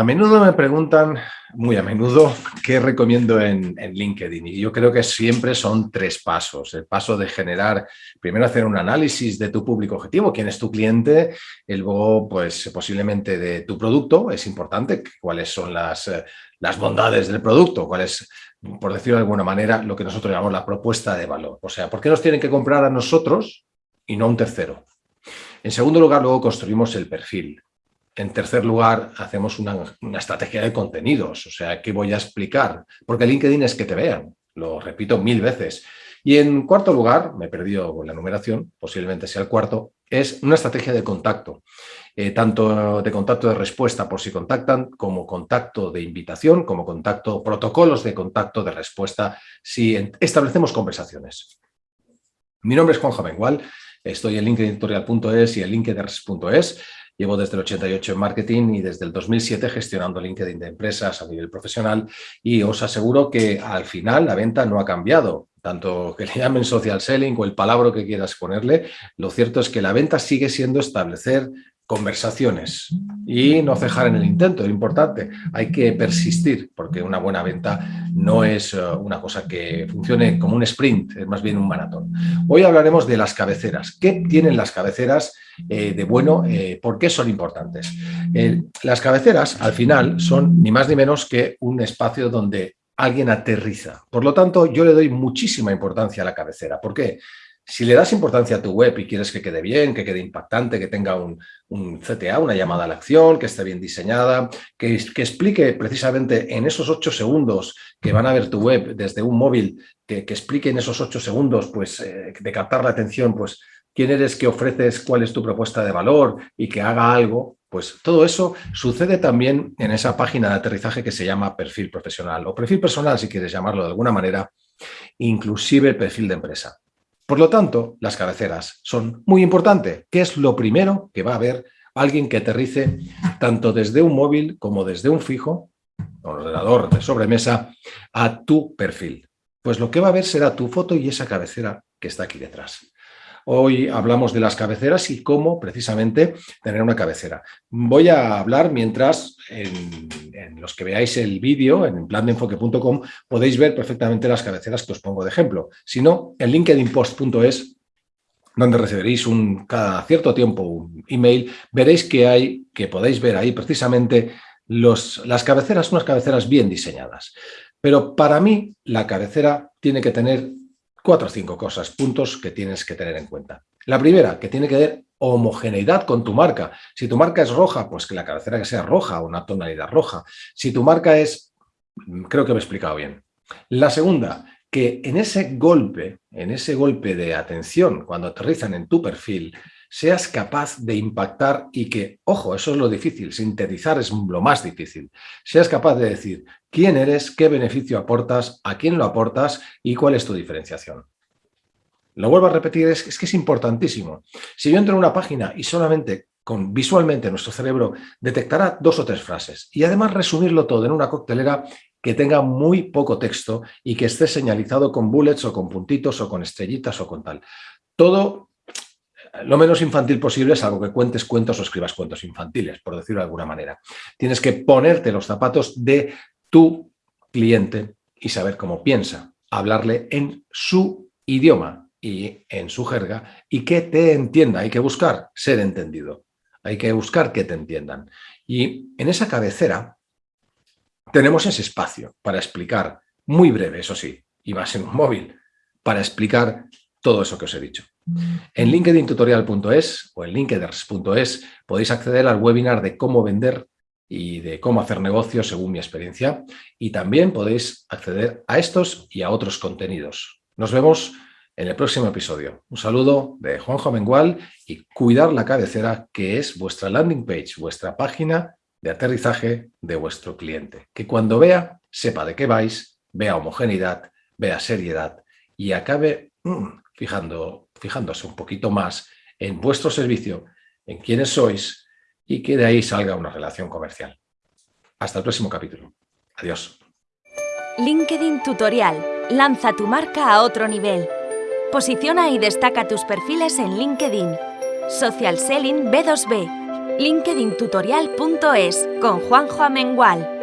A menudo me preguntan, muy a menudo, qué recomiendo en, LinkedIn. Y yo creo que siempre son tres pasos. El paso de generar, primero hacer un análisis de tu público objetivo, quién es tu cliente, luego pues posiblemente de tu producto, es importante, cuáles son las, eh, las bondades del producto, cuál es, por decirlo de alguna manera, lo que nosotros llamamos la propuesta de valor. O sea, ¿por qué nos tienen que comprar a nosotros y no a un tercero? En segundo lugar, luego construimos el perfil. En tercer lugar, hacemos una, estrategia de contenidos, o sea, ¿qué voy a explicar? Porque LinkedIn es que te vean, lo repito mil veces. Y en cuarto lugar, me he perdido la numeración, posiblemente sea el cuarto, es una estrategia de contacto, eh, tanto de contacto de respuesta por si contactan, como contacto de invitación, como contacto, protocolos de contacto de respuesta, si establecemos conversaciones. Mi nombre es Juan Javengual, estoy en linkedintutorial.es y en linkedin.es. Llevo desde el 88 en marketing y desde el 2007 gestionando LinkedIn de empresas a nivel profesional y os aseguro que al final la venta no ha cambiado. Tanto que le llamen social selling o el palabra que quieras ponerle, lo cierto es que la venta sigue siendo establecer conversaciones y no cejar en el intento, es importante. Hay que persistir porque una buena venta no es eh, una cosa que funcione como un sprint, es más bien un maratón. Hoy hablaremos de las cabeceras. ¿Qué tienen las cabeceras eh, de bueno? Eh, ¿Por qué son importantes? las cabeceras, al final, son ni más ni menos que un espacio donde alguien aterriza. Por lo tanto, yo le doy muchísima importancia a la cabecera. ¿Por qué? Si le das importancia a tu web y quieres que quede bien, que quede impactante, que tenga un, CTA, una llamada a la acción, que esté bien diseñada, que, explique precisamente en esos ocho segundos que van a ver tu web desde un móvil, que, explique en esos ocho segundos pues, eh, de captar la atención, pues quién eres, qué ofreces, cuál es tu propuesta de valor y que haga algo, pues todo eso sucede también en esa página de aterrizaje que se llama perfil profesional o perfil personal, si quieres llamarlo de alguna manera, inclusive perfil de empresa. Por lo tanto, las cabeceras son muy importantes. ¿Qué es lo primero que va a ver alguien que aterrice tanto desde un móvil como desde un fijo, ordenador de sobremesa, a tu perfil? Pues lo que va a ver será tu foto y esa cabecera que está aquí detrás. Hoy hablamos de las cabeceras y cómo precisamente tener una cabecera. Voy a hablar mientras en, los que veáis el vídeo en plandeenfoque.com podéis ver perfectamente las cabeceras que os pongo de ejemplo. Si no, en linkedinpost.es donde recibiréis un, cada cierto tiempo un email, veréis que hay, que podéis ver ahí precisamente las cabeceras, unas cabeceras bien diseñadas. Pero para mí la cabecera tiene que tener cuatro o cinco cosas, puntos que tienes que tener en cuenta. La primera, que tiene que ver homogeneidad con tu marca. Si tu marca es roja, pues que la cabecera que sea roja, una tonalidad roja. Si tu marca es, creo que me he explicado bien. La segunda, que en ese golpe, en ese golpe de atención, cuando aterrizan en tu perfil, seas capaz de impactar y que, ojo, eso es lo difícil, sintetizar es lo más difícil, seas capaz de decir quién eres, qué beneficio aportas, a quién lo aportas y cuál es tu diferenciación. Lo vuelvo a repetir, es, que es importantísimo. Si yo entro en una página y solamente con visualmente nuestro cerebro detectará dos o tres frases y además resumirlo todo en una coctelera que tenga muy poco texto y que esté señalizado con bullets o con puntitos o con estrellitas o con tal. Todo lo menos infantil posible, es algo que cuentes cuentos o escribas cuentos infantiles, por decirlo de alguna manera. Tienes que ponerte los zapatos de tu cliente y saber cómo piensa, hablarle en su idioma y en su jerga y que te entienda. Hay que buscar ser entendido, hay que buscar que te entiendan. Y en esa cabecera tenemos ese espacio para explicar, muy breve, eso sí, y a ser un móvil, para explicar todo eso que os he dicho. En linkedintutorial.es o en linkeders.es podéis acceder al webinar de cómo vender y de cómo hacer negocios según mi experiencia y también podéis acceder a estos y a otros contenidos. Nos vemos en el próximo episodio. Un saludo de Juanjo Mengual y cuidar la cabecera que es vuestra landing page, vuestra página de aterrizaje de vuestro cliente. Que cuando vea, sepa de qué vais, vea homogeneidad, vea seriedad y acabe mm, fijando, fijándose un poquito más en vuestro servicio, en quiénes sois y que de ahí salga una relación comercial. Hasta el próximo capítulo. Adiós. LinkedIn Tutorial. Lanza tu marca a otro nivel. Posiciona y destaca tus perfiles en LinkedIn. Social Selling B2B linkedintutorial.es con Juanjo Amengual.